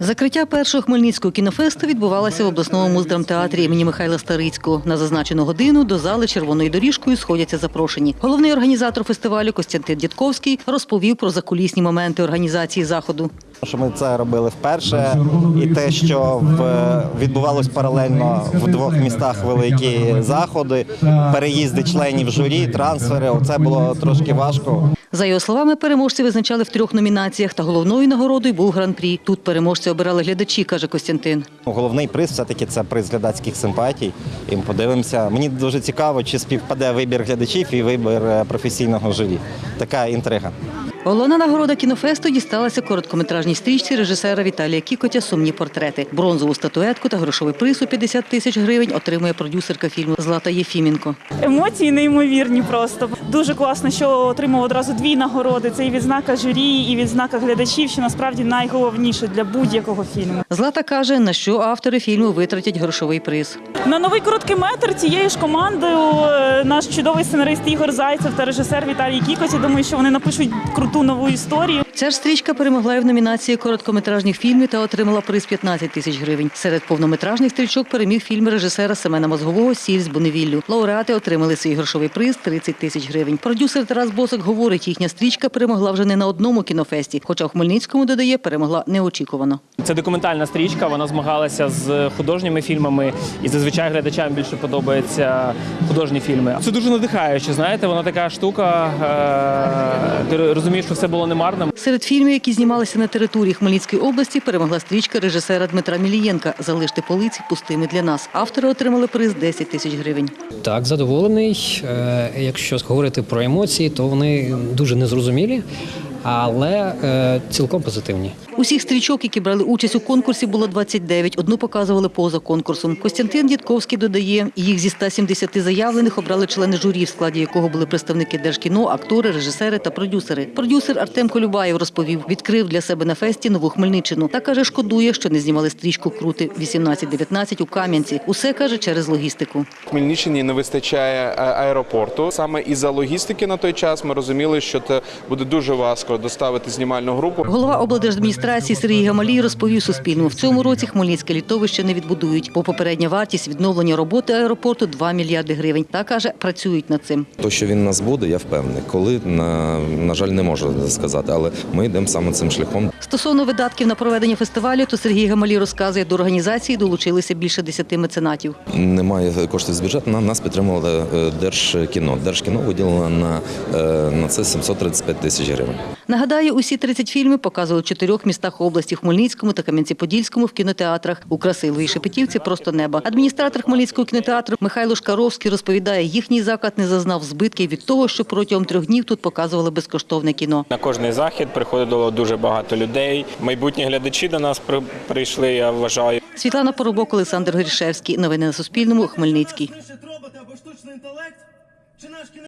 Закриття першого хмельницького кінофесту відбувалося в обласному муздрамтеатрі імені Михайла Старицького. На зазначену годину до зали червоною доріжкою сходяться запрошені. Головний організатор фестивалю Костянтин Дідковський розповів про закулісні моменти організації заходу. Що ми це робили вперше, і те, що в, відбувалось паралельно в двох містах великі заходи, переїзди членів журі, трансфери. Оце було трошки важко. За його словами, переможці визначали в трьох номінаціях, та головною нагородою був гран-прі. Тут переможці обирали глядачі, каже Костянтин. Головний приз все-таки це приз глядацьких симпатій. І ми подивимося. Мені дуже цікаво, чи співпаде вибір глядачів і вибір е, професійного журі. Така інтрига. Головна нагорода кінофесту дісталася короткометражній стрічці режисера Віталія Кікотя Сумні портрети. Бронзову статуетку та грошовий приз у 50 тисяч гривень отримує продюсерка фільму Злата Єфіменко. Емоції неймовірні просто. Дуже класно, що отримав одразу дві нагороди. Це і відзнака журі, і відзнака глядачів, що насправді найголовніше для будь-якого фільму. Злата каже, на що автори фільму витратять грошовий приз. На новий короткий метр цією ж командою е, наш чудовий сценарист Ігор Зайцев та режисер Віталій Кікоць. Я думаю, що вони напишуть круту нову історію. Ця ж стрічка перемогла і в номінації короткометражних фільмів та отримала приз 15 тисяч гривень. Серед повнометражних стрічок переміг фільм режисера Семена Мозгового Сіль з Буневіллю. Лауреати отримали свій грошовий приз 30 тисяч гривень. Продюсер Тарас Босик говорить, їхня стрічка перемогла вже не на одному кінофесті, хоча у Хмельницькому додає, перемогла неочікувано. Це документальна стрічка. Вона змагалася з художніми фільмами, і зазвичай глядачам більше подобаються художні фільми. Це дуже надихаюче. Знаєте, вона така штука. е, Ти розумієш, що все було не марним. Серед фільмів, які знімалися на території Хмельницької області, перемогла стрічка режисера Дмитра Мілієнка Залиште полиці пустими для нас. Автори отримали приз 10 тисяч гривень. Так, задоволений. Е, Якщо говорити про емоції, то вони дуже незрозумілі, але е, цілком позитивні. Усіх стрічок, які брали участь у конкурсі, було 29. Одну показували поза конкурсом. Костянтин Дідковський додає, їх зі 170 заявлених обрали члени журі, в складі якого були представники Держкіно, актори, режисери та продюсери. Продюсер Артем Колюбаєв розповів, відкрив для себе на фесті нову Хмельниччину. Та каже, шкодує, що не знімали стрічку крути 18-19 у Кам'янці. Усе каже через логістику. Хмельниччині не вистачає е, аеропорту. Саме із-за логістики на той час ми розуміли, що це буде дуже важко доставити знімальну групу. Голова облдержадміністрації Сергій Гамалій розповів Суспільному, в цьому році Хмельницьке літовище не відбудують, бо попередня вартість відновлення роботи аеропорту 2 мільярди гривень. Та каже, працюють над цим. То, що він нас буде, я впевнений. Коли на, на жаль, не можу сказати, але ми йдемо саме цим шляхом. Стосовно видатків на проведення фестивалю, то Сергій Гамалій розказує, до організації долучилися більше десяти меценатів. Немає коштів з бюджету. Нам нас підтримувало е, Держкіно. Держкіно виділило на, е, на це 735 тисяч гривень. Нагадаю, усі 30 фільмів показували в чотирьох містах області Хмельницькому та Кам'янці-Подільському в кінотеатрах. У Красиловій Шепетівці просто неба. Адміністратор Хмельницького кінотеатру Михайло Шкаровський розповідає, їхній заклад не зазнав збитків від того, що протягом трьох днів тут показували безкоштовне кіно. На кожний захід приходило дуже багато людей. Майбутні глядачі до нас прийшли, я вважаю. Світлана Поробок, Олександр Горішевський. Новини на Суспільному. Хмельницький.